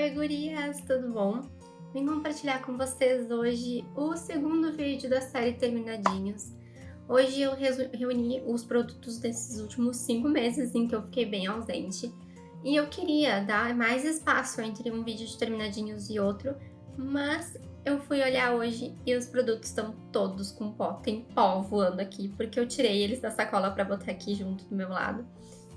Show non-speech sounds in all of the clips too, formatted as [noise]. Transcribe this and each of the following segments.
Oi gurias, tudo bom? Vim compartilhar com vocês hoje o segundo vídeo da série Terminadinhos. Hoje eu reuni os produtos desses últimos 5 meses em que eu fiquei bem ausente. E eu queria dar mais espaço entre um vídeo de Terminadinhos e outro, mas eu fui olhar hoje e os produtos estão todos com pó, tem pó voando aqui, porque eu tirei eles da sacola para botar aqui junto do meu lado.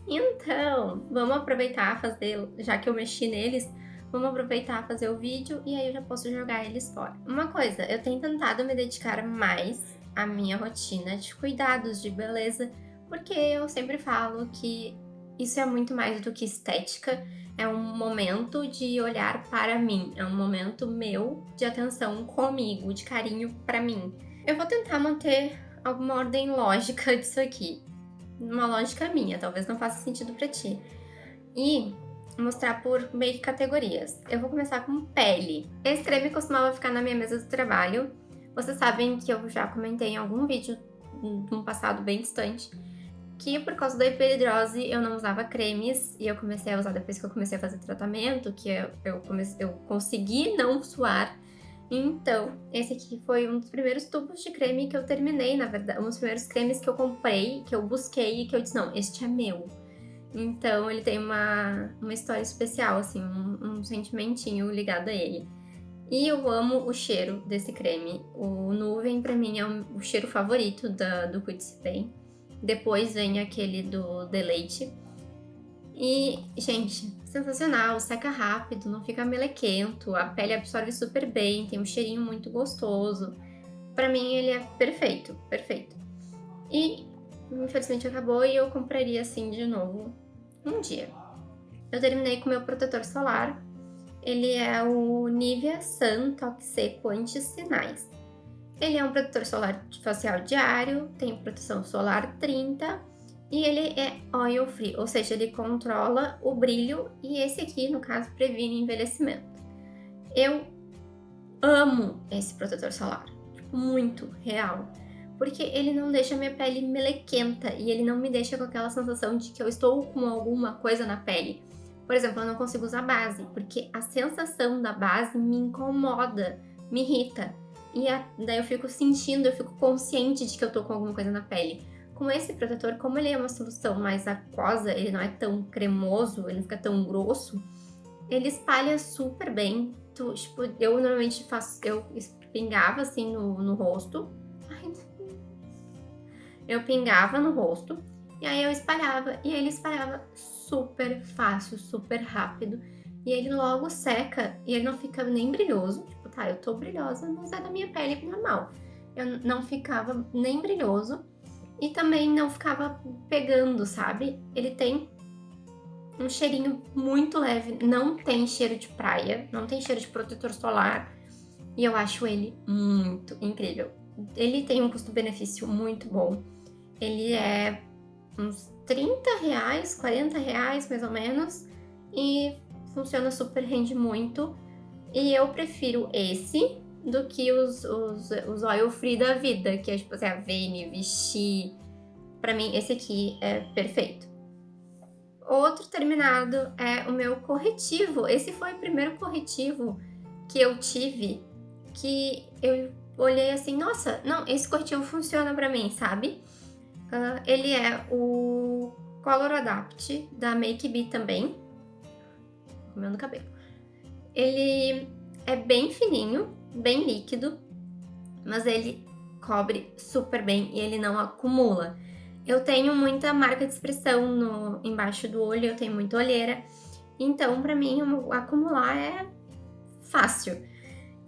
Então, vamos aproveitar fazer, já que eu mexi neles, vamos aproveitar fazer o vídeo e aí eu já posso jogar eles fora. Uma coisa, eu tenho tentado me dedicar mais à minha rotina de cuidados de beleza, porque eu sempre falo que isso é muito mais do que estética, é um momento de olhar para mim, é um momento meu de atenção comigo, de carinho para mim. Eu vou tentar manter alguma ordem lógica [laughs] disso aqui uma lógica minha, talvez não faça sentido para ti. E mostrar por meio que categorias. Eu vou começar com pele. Esse creme costumava ficar na minha mesa do trabalho. Vocês sabem que eu já comentei em algum vídeo num passado bem distante que por causa da hiperidrose eu não usava cremes e eu comecei a usar depois que eu comecei a fazer tratamento, que eu, eu, comecei, eu consegui não suar então, esse aqui foi um dos primeiros tubos de creme que eu terminei, na verdade, um dos primeiros cremes que eu comprei, que eu busquei e que eu disse, não, este é meu. Então, ele tem uma, uma história especial, assim, um, um sentimentinho ligado a ele. E eu amo o cheiro desse creme. O Nuvem, pra mim, é o cheiro favorito da, do Cuide-se Bem. Depois vem aquele do Deleite. E, gente, sensacional, seca rápido, não fica melequento, a pele absorve super bem, tem um cheirinho muito gostoso. Pra mim ele é perfeito, perfeito. E infelizmente acabou e eu compraria assim de novo um dia. Eu terminei com meu protetor solar, ele é o Nivea Sun Toque Seco Anti-Sinais. Ele é um protetor solar facial diário, tem proteção solar 30 e ele é oil free, ou seja, ele controla o brilho e esse aqui, no caso, previne envelhecimento. Eu amo esse protetor solar, muito real, porque ele não deixa minha pele melequenta e ele não me deixa com aquela sensação de que eu estou com alguma coisa na pele. Por exemplo, eu não consigo usar base, porque a sensação da base me incomoda, me irrita. E a, daí eu fico sentindo, eu fico consciente de que eu tô com alguma coisa na pele. Com esse protetor, como ele é uma solução mais aquosa, ele não é tão cremoso, ele não fica tão grosso, ele espalha super bem. Tu, tipo, eu normalmente faço, eu pingava assim no, no rosto. Eu pingava no rosto e aí eu espalhava. E ele espalhava super fácil, super rápido. E ele logo seca e ele não fica nem brilhoso. Tipo, tá, eu tô brilhosa, mas é da minha pele normal. Eu não ficava nem brilhoso e também não ficava pegando, sabe? Ele tem um cheirinho muito leve, não tem cheiro de praia, não tem cheiro de protetor solar e eu acho ele muito incrível. Ele tem um custo-benefício muito bom, ele é uns 30 reais, 40 reais mais ou menos e funciona super, rende muito e eu prefiro esse do que os, os, os oil free da vida, que é tipo assim, a Vene, Vichy. Pra mim, esse aqui é perfeito. Outro terminado é o meu corretivo. Esse foi o primeiro corretivo que eu tive que eu olhei assim, nossa, não, esse corretivo funciona pra mim, sabe? Uh, ele é o Color Adapt da Make Be também. Comendo cabelo. Ele é bem fininho, bem líquido, mas ele cobre super bem e ele não acumula. Eu tenho muita marca de expressão no, embaixo do olho, eu tenho muita olheira, então para mim acumular é fácil.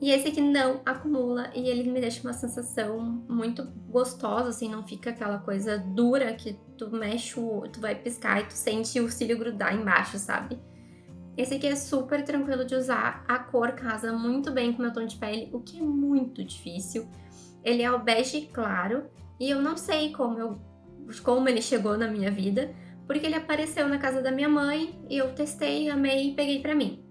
E esse aqui não acumula e ele me deixa uma sensação muito gostosa, assim, não fica aquela coisa dura que tu mexe o, tu vai piscar e tu sente o cílio grudar embaixo, sabe? Esse aqui é super tranquilo de usar, a cor casa muito bem com o meu tom de pele, o que é muito difícil. Ele é o bege claro e eu não sei como, eu, como ele chegou na minha vida, porque ele apareceu na casa da minha mãe e eu testei, amei e peguei pra mim.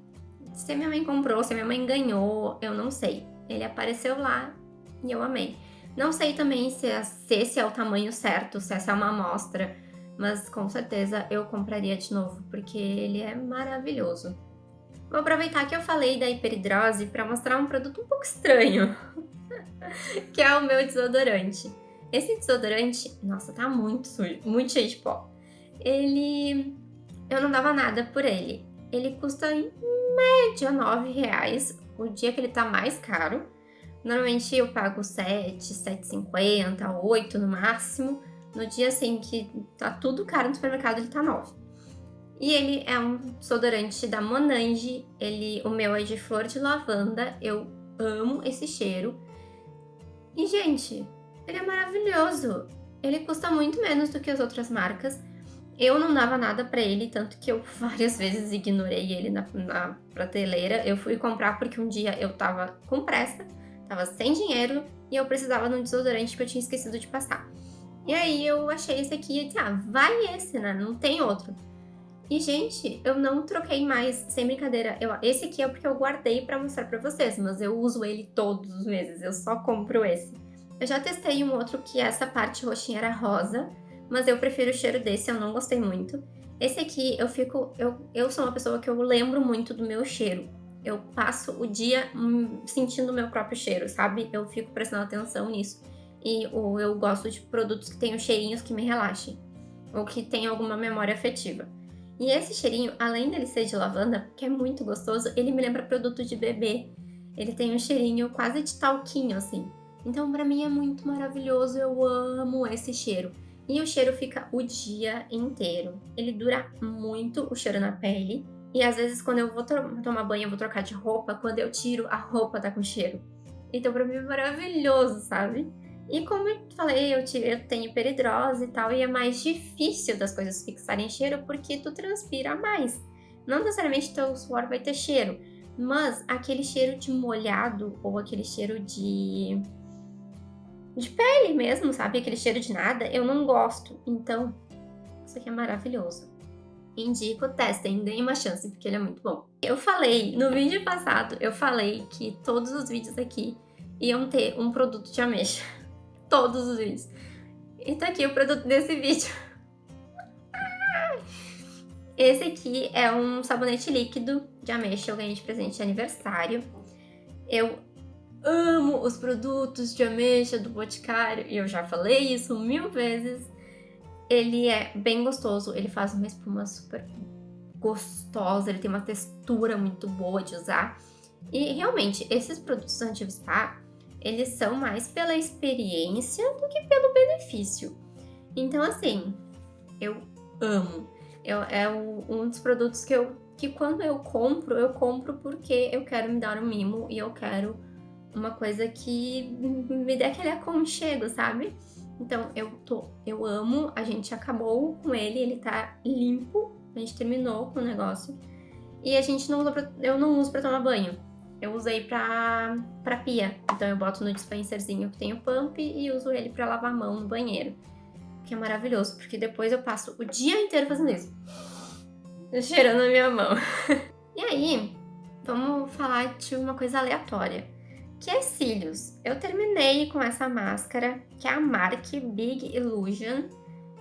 Se minha mãe comprou, se minha mãe ganhou, eu não sei. Ele apareceu lá e eu amei. Não sei também se, se esse é o tamanho certo, se essa é uma amostra, mas com certeza eu compraria de novo, porque ele é maravilhoso. Vou aproveitar que eu falei da hiperidrose para mostrar um produto um pouco estranho, [laughs] que é o meu desodorante. Esse desodorante, nossa, tá muito sujo, muito cheio de pó. Ele... eu não dava nada por ele. Ele custa média 9 reais, o dia que ele tá mais caro. Normalmente eu pago 7, 7,50, 8 no máximo. No dia assim que tá tudo caro no supermercado, ele tá 9. E ele é um desodorante da Monange. Ele, o meu é de flor de lavanda. Eu amo esse cheiro. E, gente, ele é maravilhoso. Ele custa muito menos do que as outras marcas. Eu não dava nada pra ele, tanto que eu [laughs] várias vezes ignorei ele na, na prateleira. Eu fui comprar porque um dia eu tava com pressa, tava sem dinheiro e eu precisava de um desodorante que eu tinha esquecido de passar. E aí eu achei esse aqui e disse, ah, vai esse, né? Não tem outro. E, gente, eu não troquei mais, sem brincadeira. Eu, esse aqui é porque eu guardei pra mostrar pra vocês, mas eu uso ele todos os meses, eu só compro esse. Eu já testei um outro que essa parte roxinha era rosa, mas eu prefiro o cheiro desse, eu não gostei muito. Esse aqui, eu fico... Eu, eu sou uma pessoa que eu lembro muito do meu cheiro. Eu passo o dia hum, sentindo o meu próprio cheiro, sabe? Eu fico prestando atenção nisso. E eu gosto de produtos que tenham cheirinhos que me relaxem. Ou que tenham alguma memória afetiva. E esse cheirinho, além dele ser de lavanda, que é muito gostoso, ele me lembra produto de bebê. Ele tem um cheirinho quase de talquinho, assim. Então, pra mim é muito maravilhoso, eu amo esse cheiro. E o cheiro fica o dia inteiro. Ele dura muito o cheiro na pele. E às vezes quando eu vou tomar banho, eu vou trocar de roupa, quando eu tiro, a roupa tá com cheiro. Então pra mim é maravilhoso, sabe? E como eu falei, eu, tive, eu tenho peridrose e tal, e é mais difícil das coisas fixarem cheiro porque tu transpira mais. Não necessariamente teu suor vai ter cheiro, mas aquele cheiro de molhado ou aquele cheiro de de pele mesmo, sabe? Aquele cheiro de nada, eu não gosto. Então, isso aqui é maravilhoso. Indico, testem, deem uma chance, porque ele é muito bom. Eu falei, no vídeo passado, eu falei que todos os vídeos aqui iam ter um produto de ameixa. [laughs] Todos os vídeos. E tá aqui o produto desse vídeo. [laughs] Esse aqui é um sabonete líquido de ameixa, eu ganhei de presente de aniversário. Eu amo os produtos de ameixa do Boticário, e eu já falei isso mil vezes. Ele é bem gostoso, ele faz uma espuma super gostosa, ele tem uma textura muito boa de usar. E realmente, esses produtos anti-spa, eles são mais pela experiência do que pelo benefício. Então, assim, eu amo. Eu, é o, um dos produtos que eu que quando eu compro, eu compro porque eu quero me dar um mimo e eu quero uma coisa que me dê aquele aconchego, sabe? Então, eu tô, eu amo, a gente acabou com ele, ele tá limpo, a gente terminou com o negócio. E a gente não usa pra, eu não uso pra tomar banho. Eu usei pra, pra pia. Então eu boto no dispenserzinho que tem o pump e uso ele pra lavar a mão no banheiro. Que é maravilhoso, porque depois eu passo o dia inteiro fazendo isso. Cheirando a minha mão. [laughs] e aí, vamos falar de uma coisa aleatória que é cílios. Eu terminei com essa máscara, que é a Mark Big Illusion,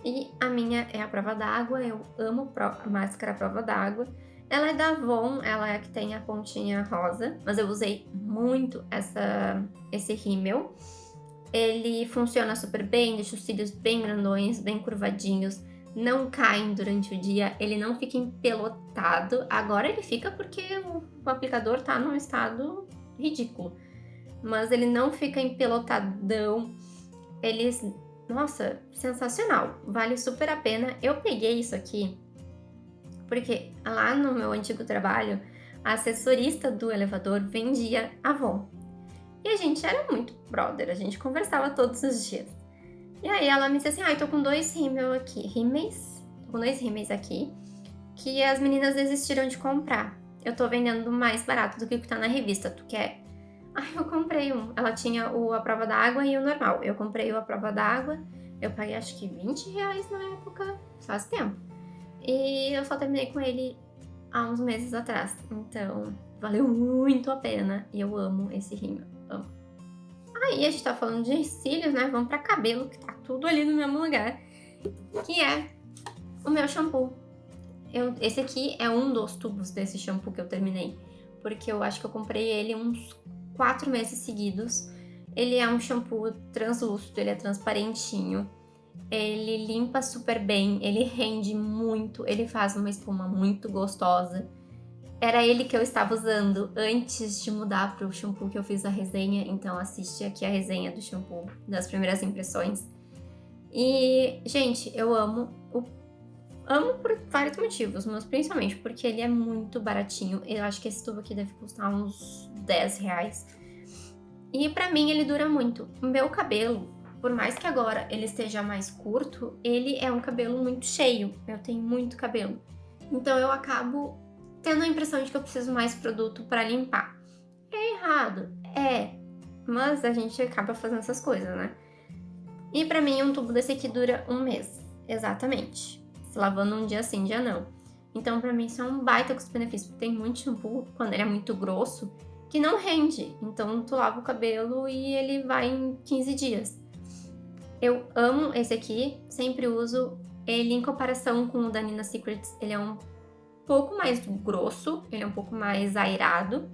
e a minha é a prova d'água, eu amo a máscara prova d'água. Ela é da Avon, ela é que tem a pontinha rosa, mas eu usei muito essa, esse rímel. Ele funciona super bem, deixa os cílios bem grandões, bem curvadinhos, não caem durante o dia, ele não fica empelotado. Agora ele fica porque o aplicador tá num estado ridículo mas ele não fica empelotadão. Ele, nossa, sensacional, vale super a pena. Eu peguei isso aqui porque lá no meu antigo trabalho, a assessorista do elevador vendia Avon. E a gente era muito brother, a gente conversava todos os dias. E aí ela me disse assim, ai, ah, tô com dois rímel aqui, rímeis, tô com dois rímeis aqui, que as meninas desistiram de comprar. Eu tô vendendo mais barato do que o que tá na revista, tu quer? Ai, eu comprei um. Ela tinha o a prova d'água e o normal. Eu comprei o a prova d'água. Eu paguei acho que 20 reais na época, faz tempo. E eu só terminei com ele há uns meses atrás. Então, valeu muito a pena. E eu amo esse rímel. Amo. Aí a gente tá falando de cílios, né? Vamos pra cabelo, que tá tudo ali no mesmo lugar. Que é o meu shampoo. Eu, esse aqui é um dos tubos desse shampoo que eu terminei. porque eu acho que eu comprei ele uns quatro meses seguidos. Ele é um shampoo translúcido, ele é transparentinho. Ele limpa super bem, ele rende muito, ele faz uma espuma muito gostosa. Era ele que eu estava usando antes de mudar para o shampoo que eu fiz a resenha, então assiste aqui a resenha do shampoo, das primeiras impressões. E, gente, eu amo Amo por vários motivos, mas principalmente porque ele é muito baratinho. Eu acho que esse tubo aqui deve custar uns 10 reais. E pra mim ele dura muito. O meu cabelo, por mais que agora ele esteja mais curto, ele é um cabelo muito cheio. Eu tenho muito cabelo. Então eu acabo tendo a impressão de que eu preciso mais produto pra limpar. É errado? É. Mas a gente acaba fazendo essas coisas, né? E pra mim um tubo desse aqui dura um mês. Exatamente lavando um dia sim, dia não. Então, pra mim, isso é um baita custo-benefício, tem muito shampoo, quando ele é muito grosso, que não rende. Então, tu lava o cabelo e ele vai em 15 dias. Eu amo esse aqui, sempre uso. Ele, em comparação com o da Nina Secrets, ele é um pouco mais grosso, ele é um pouco mais airado,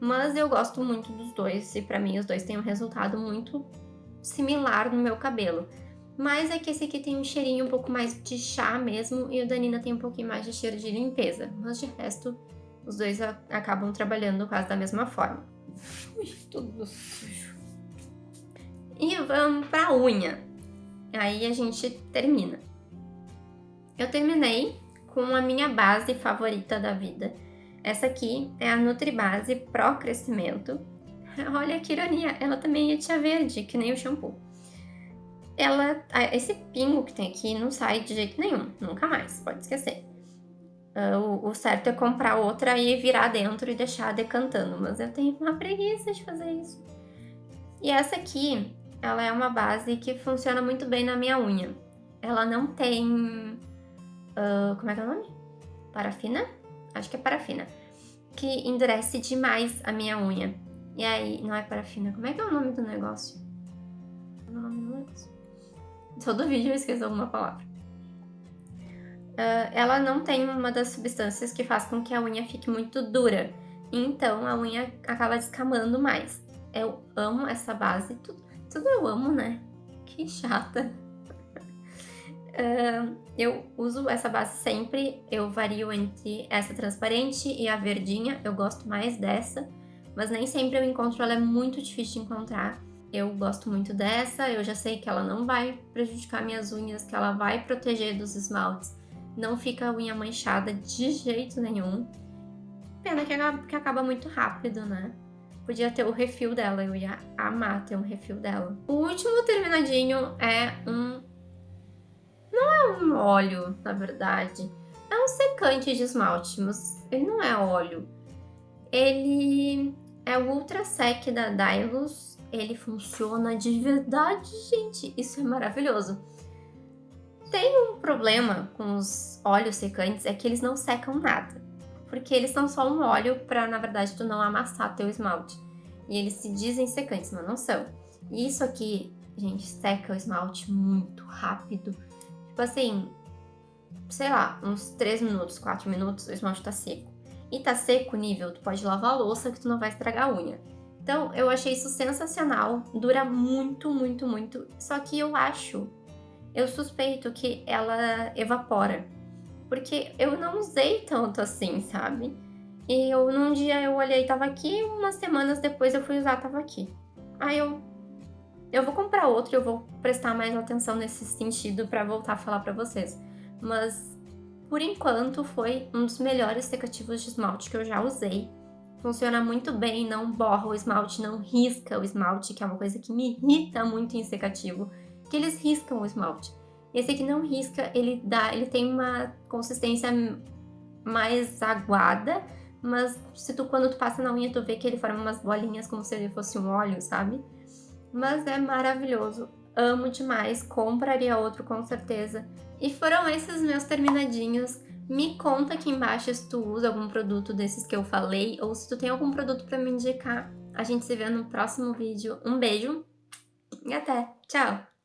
mas eu gosto muito dos dois e pra mim os dois têm um resultado muito similar no meu cabelo. Mas é que esse aqui tem um cheirinho um pouco mais de chá mesmo e o da Nina tem um pouquinho mais de cheiro de limpeza. Mas de resto, os dois acabam trabalhando quase da mesma forma. Ui, tudo sujo. E vamos pra unha. Aí a gente termina. Eu terminei com a minha base favorita da vida. Essa aqui é a Nutribase Pro Crescimento. [laughs] Olha que ironia, ela também é tia verde, que nem o shampoo ela, esse pingo que tem aqui não sai de jeito nenhum, nunca mais, pode esquecer. Uh, o, o, certo é comprar outra e virar dentro e deixar decantando, mas eu tenho uma preguiça de fazer isso. E essa aqui, ela é uma base que funciona muito bem na minha unha. Ela não tem... Uh, como é que é o nome? Parafina? Acho que é parafina. Que endurece demais a minha unha. E aí, não é parafina, como é que é o nome do negócio? Todo vídeo eu esqueço alguma palavra. Uh, ela não tem uma das substâncias que faz com que a unha fique muito dura. Então a unha acaba descamando mais. Eu amo essa base. Tudo, tudo eu amo, né? Que chata. Uh, [laughs] eu uso essa base sempre. Eu vario entre essa transparente e a verdinha. Eu gosto mais dessa. Mas nem sempre eu encontro. Ela é muito difícil de encontrar. Eu gosto muito dessa, eu já sei que ela não vai prejudicar minhas unhas, que ela vai proteger dos esmaltes. Não fica a unha manchada de jeito nenhum. Pena que acaba, que acaba muito rápido, né? Podia ter o refil dela, eu ia amar ter um refil dela. O último terminadinho é um... Não é um óleo, na verdade. É um secante de esmalte, mas ele não é óleo. Ele é o Ultra Sec da Dylos ele funciona de verdade, gente. Isso é maravilhoso. Tem um problema com os óleos secantes, é que eles não secam nada. Porque eles são só um óleo para, na verdade, tu não amassar teu esmalte. E eles se dizem secantes, mas não são. E isso aqui, gente, seca o esmalte muito rápido. Tipo assim, sei lá, uns 3 minutos, 4 minutos, o esmalte tá seco. E tá seco nível, tu pode lavar a louça que tu não vai estragar a unha. Então, eu achei isso sensacional, dura muito, muito, muito. Só que eu acho, eu suspeito que ela evapora. Porque eu não usei tanto assim, sabe? E eu, num dia eu olhei, tava aqui, umas semanas depois eu fui usar, tava aqui. Aí eu, eu vou comprar outro, eu vou prestar mais atenção nesse sentido para voltar a falar para vocês. Mas, por enquanto, foi um dos melhores secativos de esmalte que eu já usei. Funciona muito bem, não borra o esmalte, não risca o esmalte, que é uma coisa que me irrita muito em secativo, que eles riscam o esmalte. Esse aqui não risca, ele dá, ele tem uma consistência mais aguada, mas se tu quando tu passa na unha tu vê que ele forma umas bolinhas como se ele fosse um óleo, sabe? Mas é maravilhoso, amo demais, compraria outro com certeza. E foram esses meus terminadinhos me conta aqui embaixo se tu usa algum produto desses que eu falei ou se tu tem algum produto para me indicar. A gente se vê no próximo vídeo. Um beijo e até! Tchau!